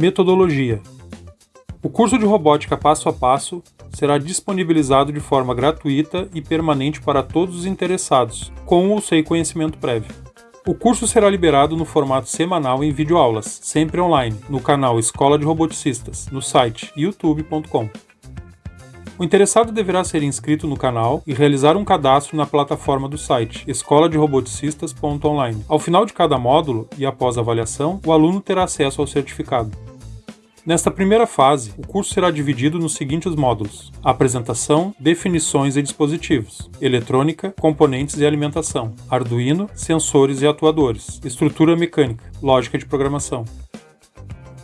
Metodologia: O curso de robótica passo a passo será disponibilizado de forma gratuita e permanente para todos os interessados, com ou sem conhecimento prévio. O curso será liberado no formato semanal em videoaulas, sempre online, no canal Escola de Roboticistas, no site youtube.com. O interessado deverá ser inscrito no canal e realizar um cadastro na plataforma do site escoladeroboticistas.online. Ao final de cada módulo e após a avaliação, o aluno terá acesso ao certificado. Nesta primeira fase, o curso será dividido nos seguintes módulos: apresentação, definições e dispositivos, eletrônica, componentes e alimentação, Arduino, sensores e atuadores, estrutura mecânica, lógica de programação.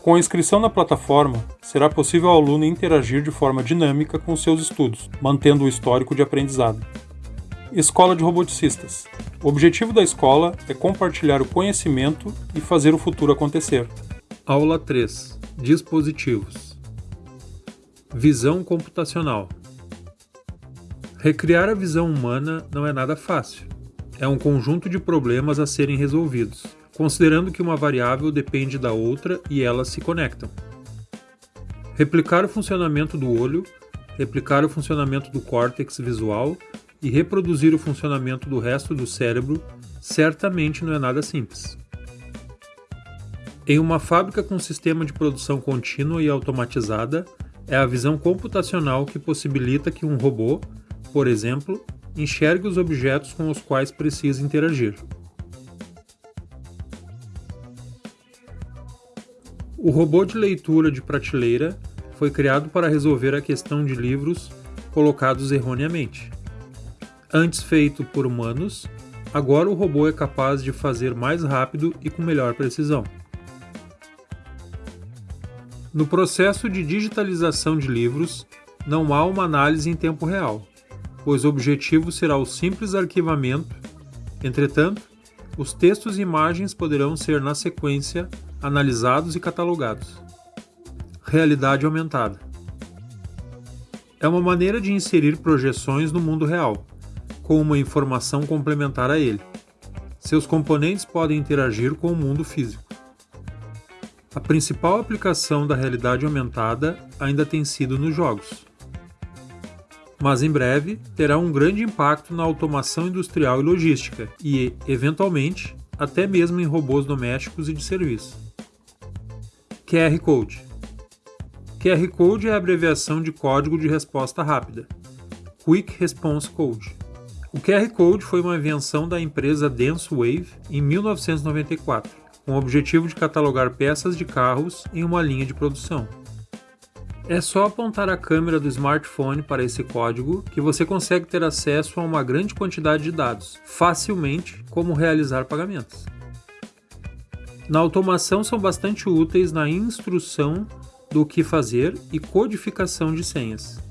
Com a inscrição na plataforma, será possível ao aluno interagir de forma dinâmica com seus estudos, mantendo o histórico de aprendizado. Escola de Roboticistas. O objetivo da escola é compartilhar o conhecimento e fazer o futuro acontecer. Aula 3 Dispositivos. Visão computacional. Recriar a visão humana não é nada fácil. É um conjunto de problemas a serem resolvidos, considerando que uma variável depende da outra e elas se conectam. Replicar o funcionamento do olho, replicar o funcionamento do córtex visual e reproduzir o funcionamento do resto do cérebro certamente não é nada simples. Em uma fábrica com sistema de produção contínua e automatizada, é a visão computacional que possibilita que um robô, por exemplo, enxergue os objetos com os quais precisa interagir. O robô de leitura de prateleira foi criado para resolver a questão de livros colocados erroneamente. Antes feito por humanos, agora o robô é capaz de fazer mais rápido e com melhor precisão. No processo de digitalização de livros, não há uma análise em tempo real, pois o objetivo será o simples arquivamento. Entretanto, os textos e imagens poderão ser, na sequência, analisados e catalogados. Realidade aumentada é uma maneira de inserir projeções no mundo real, com uma informação complementar a ele. Seus componentes podem interagir com o mundo físico. A principal aplicação da realidade aumentada ainda tem sido nos jogos. Mas em breve terá um grande impacto na automação industrial e logística e, eventualmente, até mesmo em robôs domésticos e de serviço. QR Code QR Code é a abreviação de Código de Resposta Rápida Quick Response Code. O QR Code foi uma invenção da empresa DenseWave em 1994 com o objetivo de catalogar peças de carros em uma linha de produção. É só apontar a câmera do smartphone para esse código que você consegue ter acesso a uma grande quantidade de dados, facilmente como realizar pagamentos. Na automação são bastante úteis na instrução do que fazer e codificação de senhas.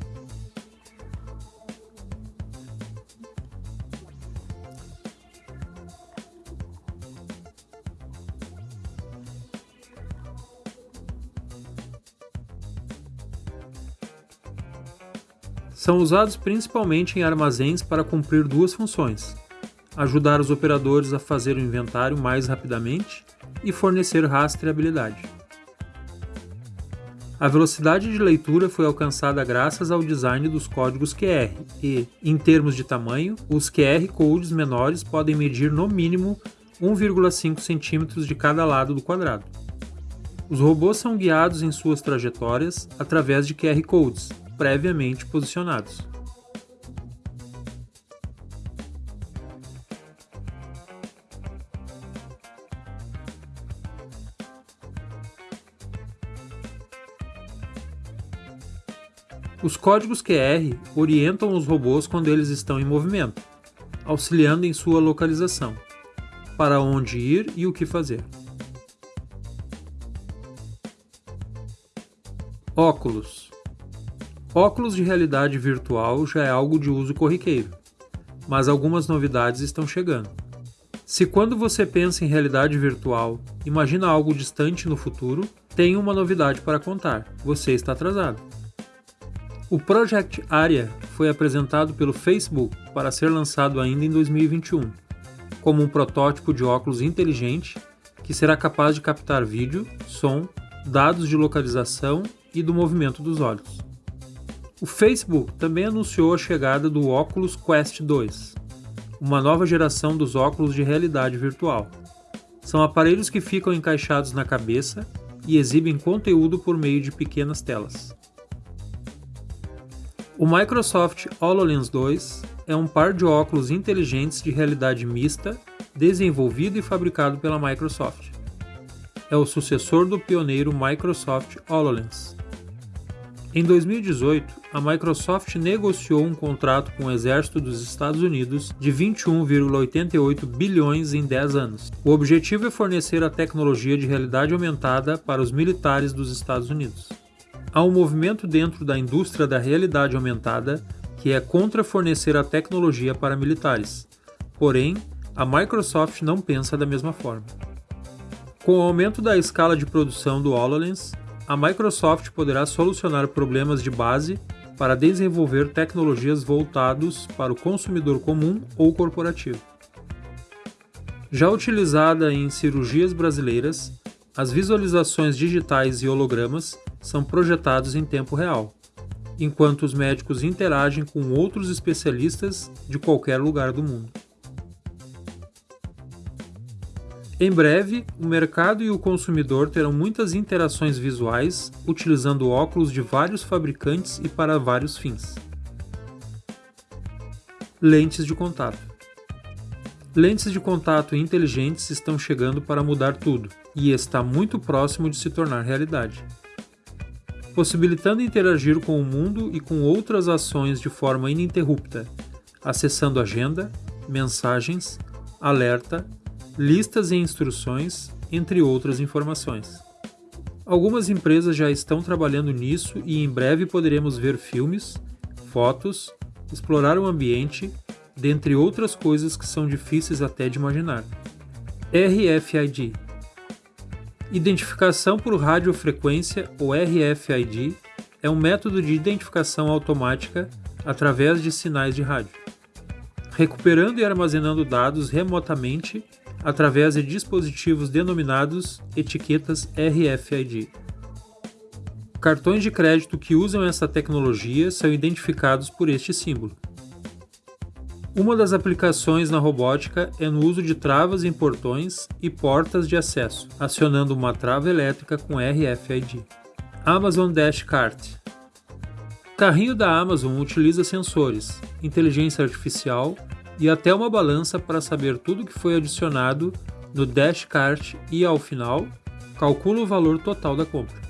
São usados principalmente em armazéns para cumprir duas funções: ajudar os operadores a fazer o inventário mais rapidamente e fornecer rastreabilidade. A velocidade de leitura foi alcançada graças ao design dos códigos QR e, em termos de tamanho, os QR codes menores podem medir no mínimo 1,5 cm de cada lado do quadrado. Os robôs são guiados em suas trajetórias através de QR codes, previamente posicionados. Os códigos QR orientam os robôs quando eles estão em movimento, auxiliando em sua localização, para onde ir e o que fazer. Óculos Óculos de realidade virtual já é algo de uso corriqueiro, mas algumas novidades estão chegando. Se quando você pensa em realidade virtual, imagina algo distante no futuro, tem uma novidade para contar: você está atrasado. O Project Aria foi apresentado pelo Facebook para ser lançado ainda em 2021, como um protótipo de óculos inteligente que será capaz de captar vídeo, som dados de localização e do movimento dos olhos. O Facebook também anunciou a chegada do Oculus Quest 2, uma nova geração dos óculos de realidade virtual. São aparelhos que ficam encaixados na cabeça e exibem conteúdo por meio de pequenas telas. O Microsoft HoloLens 2 é um par de óculos inteligentes de realidade mista desenvolvido e fabricado pela Microsoft. É o sucessor do pioneiro Microsoft HoloLens. Em 2018, a Microsoft negociou um contrato com o Exército dos Estados Unidos de 21,88 bilhões em 10 anos. O objetivo é fornecer a tecnologia de realidade aumentada para os militares dos Estados Unidos. Há um movimento dentro da indústria da realidade aumentada que é contra fornecer a tecnologia para militares. Porém, a Microsoft não pensa da mesma forma. Com o aumento da escala de produção do HoloLens, a Microsoft poderá solucionar problemas de base para desenvolver tecnologias voltados para o consumidor comum ou corporativo. Já utilizada em cirurgias brasileiras, as visualizações digitais e hologramas são projetados em tempo real, enquanto os médicos interagem com outros especialistas de qualquer lugar do mundo. Em breve, o mercado e o consumidor terão muitas interações visuais utilizando óculos de vários fabricantes e para vários fins. Lentes de contato. Lentes de contato inteligentes estão chegando para mudar tudo e está muito próximo de se tornar realidade. Possibilitando interagir com o mundo e com outras ações de forma ininterrupta, acessando agenda, mensagens, alerta, listas e instruções, entre outras informações. Algumas empresas já estão trabalhando nisso e em breve poderemos ver filmes, fotos, explorar o ambiente, dentre outras coisas que são difíceis até de imaginar. RFID Identificação por radiofrequência ou RFID é um método de identificação automática através de sinais de rádio, recuperando e armazenando dados remotamente através de dispositivos denominados etiquetas RFID. Cartões de crédito que usam essa tecnologia são identificados por este símbolo. Uma das aplicações na robótica é no uso de travas em portões e portas de acesso, acionando uma trava elétrica com RFID. Amazon Dash Cart carrinho da Amazon utiliza sensores, inteligência artificial e até uma balança para saber tudo que foi adicionado no Dash Cart e, ao final, calcula o valor total da compra.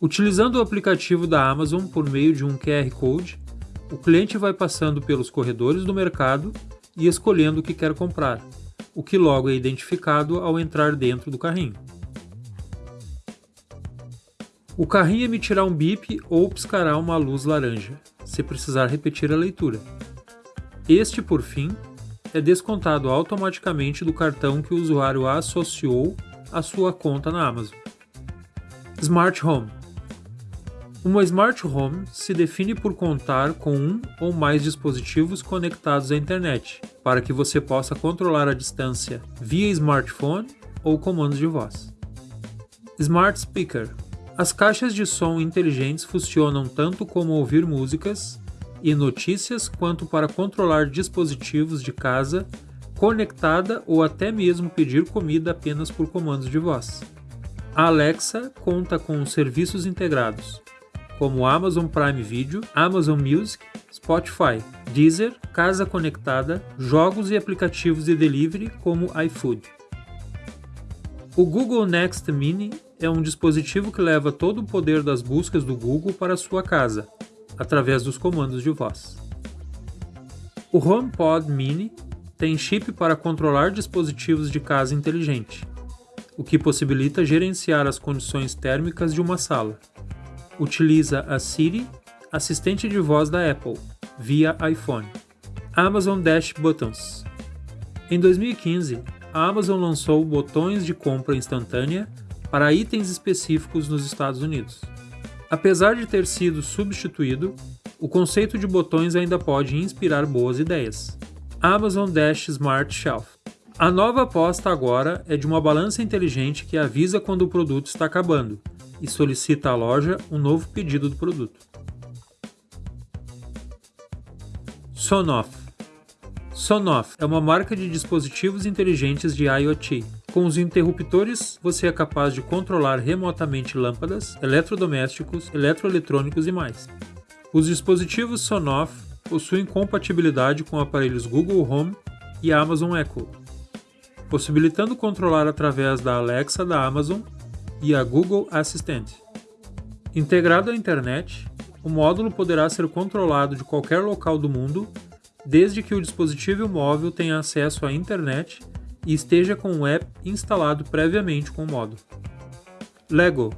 Utilizando o aplicativo da Amazon por meio de um QR Code, o cliente vai passando pelos corredores do mercado e escolhendo o que quer comprar, o que logo é identificado ao entrar dentro do carrinho. O carrinho emitirá um bip ou piscará uma luz laranja, se precisar repetir a leitura. Este, por fim, é descontado automaticamente do cartão que o usuário associou à sua conta na Amazon. Smart Home Uma Smart Home se define por contar com um ou mais dispositivos conectados à internet, para que você possa controlar a distância via smartphone ou comandos de voz. Smart Speaker As caixas de som inteligentes funcionam tanto como ouvir músicas, e notícias quanto para controlar dispositivos de casa, conectada ou até mesmo pedir comida apenas por comandos de voz. A Alexa conta com serviços integrados, como Amazon Prime Video, Amazon Music, Spotify, Deezer, Casa Conectada, jogos e aplicativos de delivery como iFood. O Google Next Mini é um dispositivo que leva todo o poder das buscas do Google para sua casa, através dos comandos de voz. O HomePod Mini tem chip para controlar dispositivos de casa inteligente, o que possibilita gerenciar as condições térmicas de uma sala. Utiliza a Siri, assistente de voz da Apple, via iPhone. Amazon Dash Buttons Em 2015, a Amazon lançou botões de compra instantânea para itens específicos nos Estados Unidos. Apesar de ter sido substituído, o conceito de botões ainda pode inspirar boas ideias. Amazon Dash Smart Shelf A nova aposta agora é de uma balança inteligente que avisa quando o produto está acabando e solicita à loja um novo pedido do produto. Sonoff Sonoff é uma marca de dispositivos inteligentes de IoT. Com os interruptores, você é capaz de controlar remotamente lâmpadas, eletrodomésticos, eletroeletrônicos e mais. Os dispositivos Sonoff possuem compatibilidade com aparelhos Google Home e Amazon Echo, possibilitando controlar através da Alexa da Amazon e a Google Assistant. Integrado à internet, o módulo poderá ser controlado de qualquer local do mundo, desde que o dispositivo móvel tenha acesso à internet e esteja com o app instalado previamente com o módulo. Lego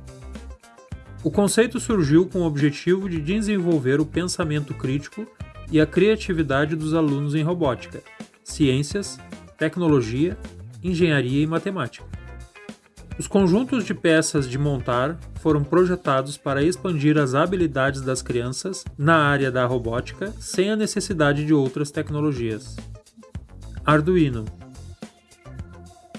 O conceito surgiu com o objetivo de desenvolver o pensamento crítico e a criatividade dos alunos em robótica, ciências, tecnologia, engenharia e matemática. Os conjuntos de peças de montar foram projetados para expandir as habilidades das crianças na área da robótica sem a necessidade de outras tecnologias. Arduino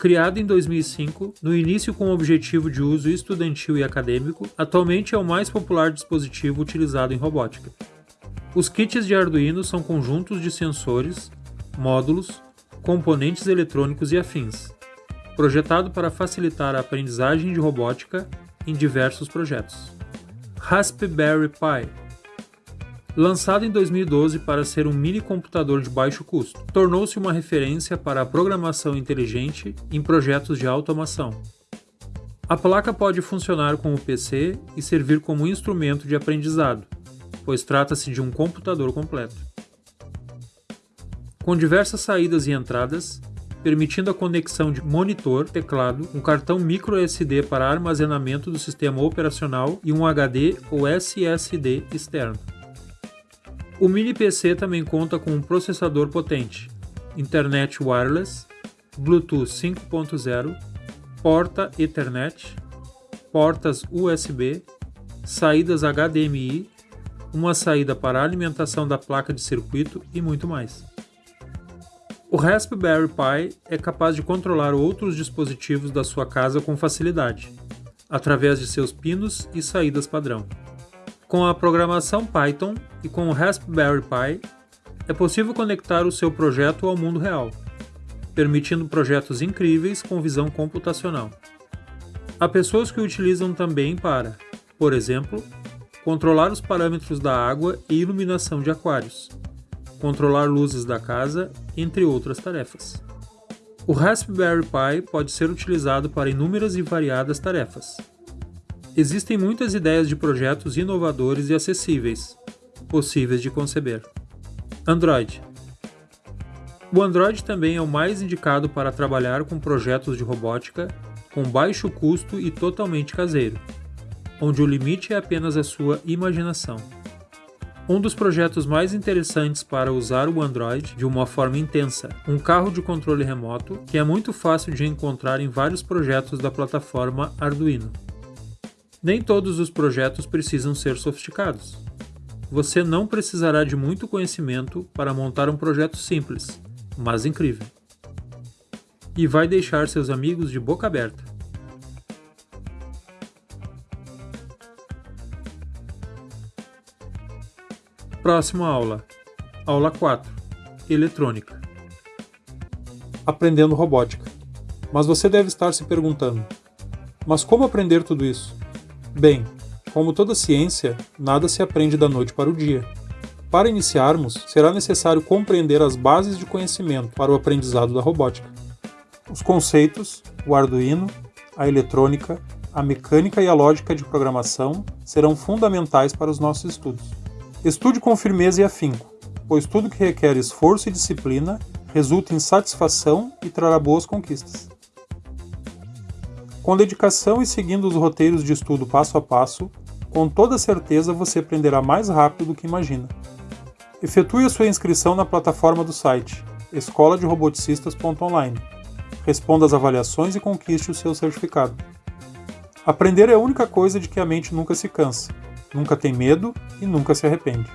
Criado em 2005, no início com o objetivo de uso estudantil e acadêmico, atualmente é o mais popular dispositivo utilizado em robótica. Os kits de Arduino são conjuntos de sensores, módulos, componentes eletrônicos e afins, projetado para facilitar a aprendizagem de robótica em diversos projetos. Raspberry Pi Lançado em 2012 para ser um mini computador de baixo custo, tornou-se uma referência para a programação inteligente em projetos de automação. A placa pode funcionar como PC e servir como instrumento de aprendizado, pois trata-se de um computador completo. Com diversas saídas e entradas, permitindo a conexão de monitor, teclado, um cartão micro SD para armazenamento do sistema operacional e um HD ou SSD externo. O mini PC também conta com um processador potente, internet wireless, Bluetooth 5.0, porta Ethernet, portas USB, saídas HDMI, uma saída para alimentação da placa de circuito e muito mais. O Raspberry Pi é capaz de controlar outros dispositivos da sua casa com facilidade, através de seus pinos e saídas padrão. Com a programação Python e com o Raspberry Pi, é possível conectar o seu projeto ao mundo real, permitindo projetos incríveis com visão computacional. Há pessoas que o utilizam também para, por exemplo, controlar os parâmetros da água e iluminação de aquários, controlar luzes da casa, entre outras tarefas. O Raspberry Pi pode ser utilizado para inúmeras e variadas tarefas. Existem muitas ideias de projetos inovadores e acessíveis, possíveis de conceber. Android O Android também é o mais indicado para trabalhar com projetos de robótica com baixo custo e totalmente caseiro, onde o limite é apenas a sua imaginação. Um dos projetos mais interessantes para usar o Android de uma forma intensa, um carro de controle remoto que é muito fácil de encontrar em vários projetos da plataforma Arduino. Nem todos os projetos precisam ser sofisticados. Você não precisará de muito conhecimento para montar um projeto simples, mas incrível. E vai deixar seus amigos de boca aberta. Próxima aula. Aula 4. Eletrônica. Aprendendo robótica. Mas você deve estar se perguntando: mas como aprender tudo isso? Bem, como toda ciência, nada se aprende da noite para o dia. Para iniciarmos, será necessário compreender as bases de conhecimento para o aprendizado da robótica. Os conceitos, o Arduino, a eletrônica, a mecânica e a lógica de programação serão fundamentais para os nossos estudos. Estude com firmeza e afinco, pois tudo que requer esforço e disciplina resulta em satisfação e trará boas conquistas. Com dedicação e seguindo os roteiros de estudo passo a passo, com toda certeza você aprenderá mais rápido do que imagina. Efetue a sua inscrição na plataforma do site escola de roboticistas.online. Responda às avaliações e conquiste o seu certificado. Aprender é a única coisa de que a mente nunca se cansa nunca tem medo e nunca se arrepende.